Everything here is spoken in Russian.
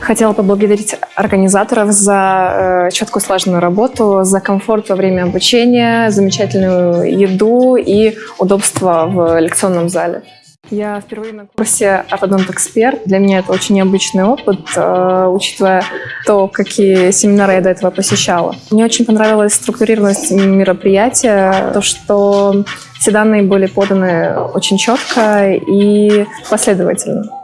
Хотела поблагодарить организаторов за э, четкую слаженную работу, за комфорт во время обучения, замечательную еду и удобство в лекционном зале. Я впервые на курсе Ортодонт Эксперт. Для меня это очень необычный опыт, э, учитывая то, какие семинары я до этого посещала. Мне очень понравилась структурированность мероприятия, то, что все данные были поданы очень четко и последовательно.